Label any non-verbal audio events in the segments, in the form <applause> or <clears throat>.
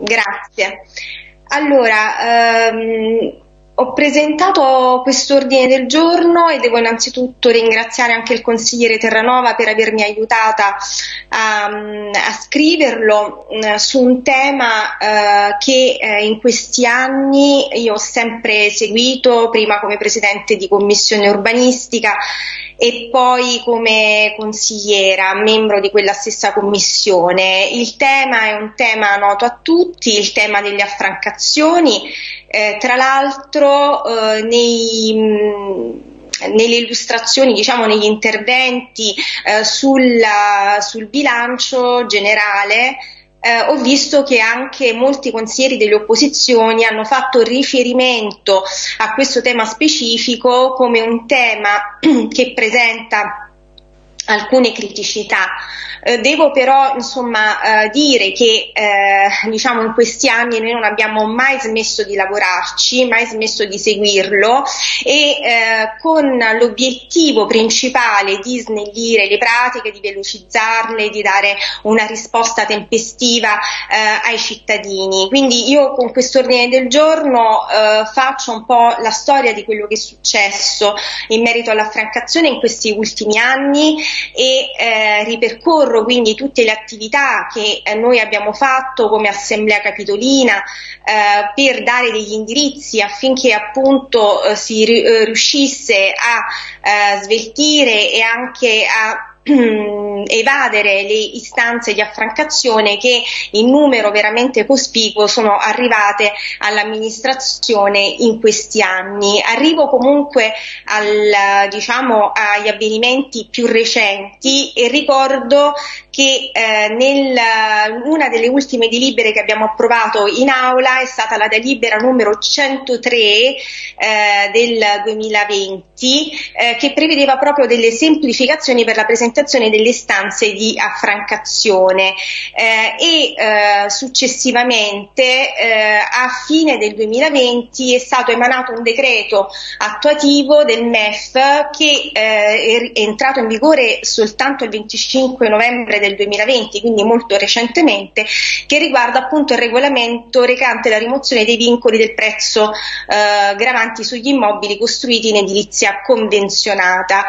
Grazie. Allora, ehm, ho presentato questo ordine del giorno e devo innanzitutto ringraziare anche il consigliere Terranova per avermi aiutata a, a scriverlo eh, su un tema eh, che eh, in questi anni io ho sempre seguito, prima come presidente di commissione urbanistica e poi come consigliera, membro di quella stessa commissione. Il tema è un tema noto a tutti, il tema delle affrancazioni eh, tra l'altro eh, nei nelle illustrazioni, diciamo negli interventi eh, sulla, sul bilancio generale eh, ho visto che anche molti consiglieri delle opposizioni hanno fatto riferimento a questo tema specifico come un tema <clears throat> che presenta alcune criticità. Eh, devo però insomma, eh, dire che eh, diciamo in questi anni noi non abbiamo mai smesso di lavorarci, mai smesso di seguirlo e eh, con l'obiettivo principale di snellire le pratiche, di velocizzarle, di dare una risposta tempestiva eh, ai cittadini. Quindi io con questo ordine del giorno eh, faccio un po' la storia di quello che è successo in merito all'affrancazione in questi ultimi anni e eh, ripercorro quindi tutte le attività che eh, noi abbiamo fatto come Assemblea Capitolina eh, per dare degli indirizzi affinché appunto eh, si eh, riuscisse a eh, sveltire e anche a <clears throat> evadere le istanze di affrancazione che in numero veramente cospicuo sono arrivate all'amministrazione in questi anni. Arrivo comunque al, diciamo, agli avvenimenti più recenti e ricordo che eh, nel, una delle ultime delibere che abbiamo approvato in aula è stata la delibera numero 103 eh, del 2020 eh, che prevedeva proprio delle semplificazioni per la presentazione delle istanze di affrancazione eh, e eh, successivamente eh, a fine del 2020 è stato emanato un decreto attuativo del MEF che è entrato in vigore soltanto il 25 novembre del 2020, quindi molto recentemente, che riguarda appunto il regolamento recante la rimozione dei vincoli del prezzo eh, gravanti sugli immobili costruiti in edilizia convenzionata.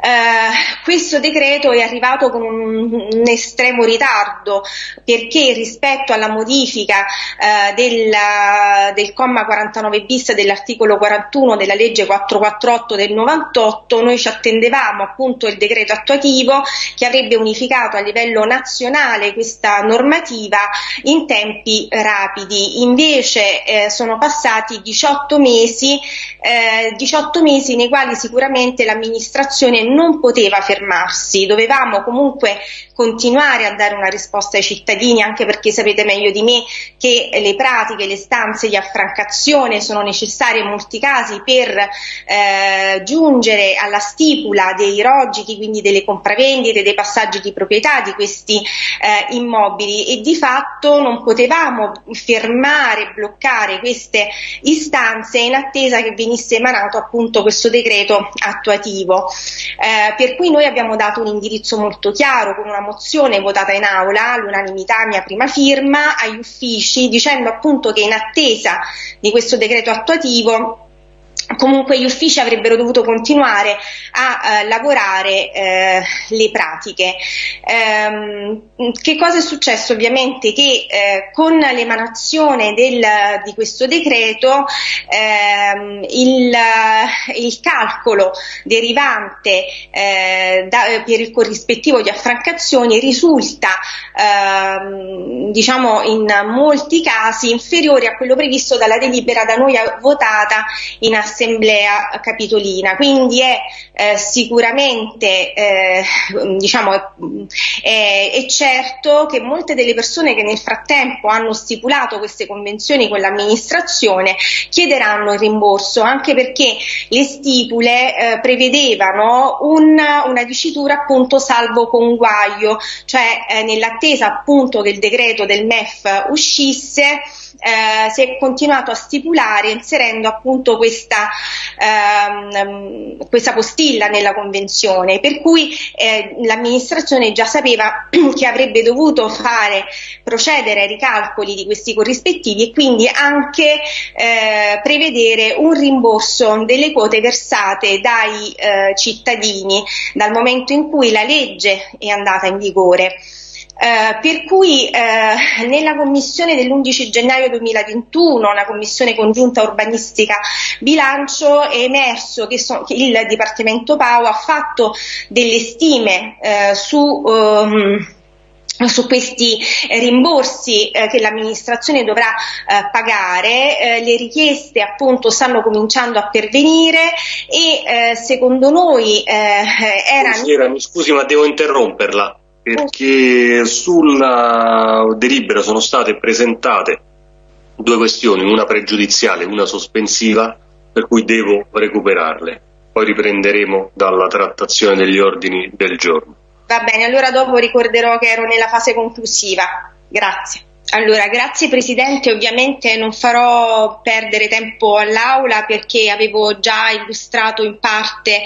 Uh, questo decreto è arrivato con un, un, estremo ritardo perché rispetto alla modifica uh, della, del comma 49 bis dell'articolo 41 della legge 448 del 98 noi ci attendevamo appunto il decreto attuativo che avrebbe unificato a livello nazionale questa normativa in tempi rapidi. Invece eh, sono passati 18 mesi eh, 18 mesi nei quali sicuramente l'amministrazione non poteva fermarsi, dovevamo comunque continuare a dare una risposta ai cittadini, anche perché sapete meglio di me che le pratiche, le stanze di affrancazione sono necessarie in molti casi per eh, giungere alla stipula dei rogiti, quindi delle compravendite, dei passaggi di proprietà di questi eh, immobili e di fatto non potevamo fermare, bloccare queste istanze in attesa che venisse emanato appunto questo decreto attuativo. Eh, per cui noi abbiamo dato un indirizzo molto chiaro con una mozione votata in aula all'unanimità mia prima firma agli uffici dicendo appunto che in attesa di questo decreto attuativo comunque gli uffici avrebbero dovuto continuare a uh, lavorare uh, le pratiche. Um, che cosa è successo? Ovviamente che uh, con l'emanazione del, di questo decreto ehm, il, il, calcolo derivante da, per il corrispettivo di affrancazioni risulta ehm, diciamo in molti casi inferiore a quello previsto dalla delibera da noi votata in assemblea assemblea capitolina, quindi è eh, sicuramente eh, diciamo, è, è, certo che molte delle persone che nel frattempo hanno stipulato queste convenzioni con l'amministrazione chiederanno il rimborso, anche perché le stipule eh, prevedevano una, una dicitura appunto salvo conguaglio, cioè eh, nell'attesa appunto che il decreto del MEF uscisse eh, si è continuato a stipulare inserendo appunto questa, ehm, questa postilla nella convenzione, per cui eh, l'amministrazione già sapeva <clears throat> che avrebbe dovuto fare procedere ai ricalcoli di questi corrispettivi e quindi anche eh, prevedere un rimborso delle quote versate dai eh, cittadini dal momento in cui la legge è andata in vigore. Eh, per cui eh, nella commissione dell'11 gennaio 2021, una commissione congiunta urbanistica bilancio, è emerso che, so, che il Dipartimento PAO ha fatto delle stime eh, su um, su questi rimborsi eh, che l'amministrazione dovrà eh, pagare, eh, le richieste appunto stanno cominciando a pervenire e eh, secondo noi eh, erano... Mi scusi ma devo interromperla perché sulla delibera sono state presentate due questioni, una pregiudiziale e una sospensiva, per cui devo recuperarle. Poi riprenderemo dalla trattazione degli ordini del giorno. Va bene, allora dopo ricorderò che ero nella fase conclusiva. Grazie. Allora, grazie Presidente, ovviamente non farò perdere tempo all'Aula perché avevo già illustrato in parte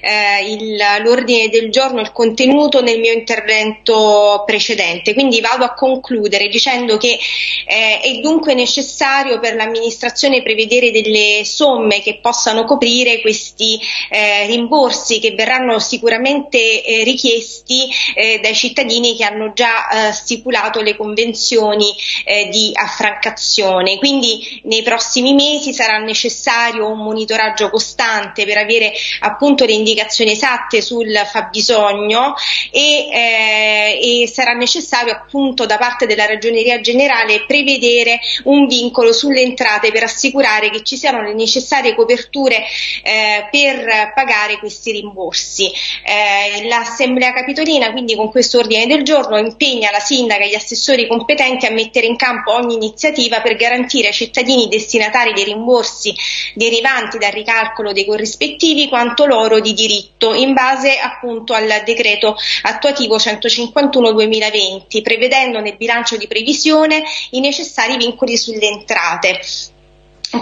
eh, l'ordine del giorno, il contenuto nel mio intervento precedente, quindi vado a concludere dicendo che eh, è dunque necessario per l'amministrazione prevedere delle somme che possano coprire questi eh, rimborsi che verranno sicuramente eh, richiesti eh, dai cittadini che hanno già eh, stipulato le convenzioni eh, di affrancazione. Quindi nei prossimi mesi sarà necessario un monitoraggio costante per avere appunto le indicazioni esatte sul fabbisogno e, eh, e sarà necessario appunto da parte della ragioneria generale prevedere un vincolo sulle entrate per assicurare che ci siano le necessarie coperture eh, per pagare questi rimborsi. Eh, L'Assemblea Capitolina quindi con questo ordine del giorno impegna la sindaca e gli assessori competenti a mettere in campo ogni iniziativa per garantire ai cittadini destinatari dei rimborsi derivanti dal ricalcolo dei corrispettivi quanto loro di diritto in base appunto al decreto attuativo 151-2020 prevedendo nel bilancio di previsione i necessari vincoli sulle entrate.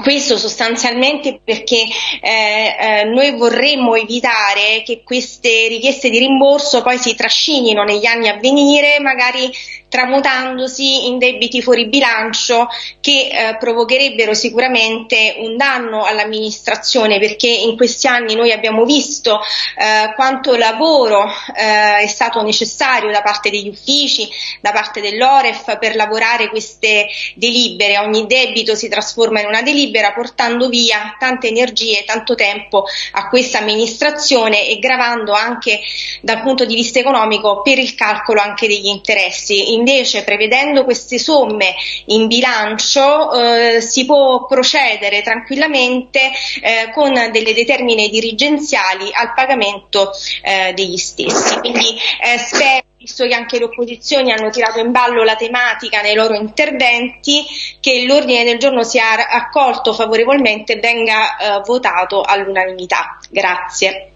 Questo sostanzialmente perché eh, eh, noi vorremmo evitare che queste richieste di rimborso poi si trascinino negli anni a venire, magari tramutandosi in debiti fuori bilancio che eh, provocherebbero sicuramente un danno all'amministrazione perché in questi anni noi abbiamo visto eh, quanto lavoro eh, è stato necessario da parte degli uffici, da parte dell'Oref per lavorare queste delibere. Ogni debito si trasforma in una delibera portando via tante energie, tanto tempo a questa amministrazione e gravando anche dal punto di vista economico per il calcolo anche degli interessi invece prevedendo queste somme in bilancio eh, si può procedere tranquillamente eh, con delle determine dirigenziali al pagamento eh, degli stessi. Quindi eh, spero visto che anche le opposizioni hanno tirato in ballo la tematica nei loro interventi, che l'ordine del giorno sia accolto favorevolmente e venga eh, votato all'unanimità. Grazie.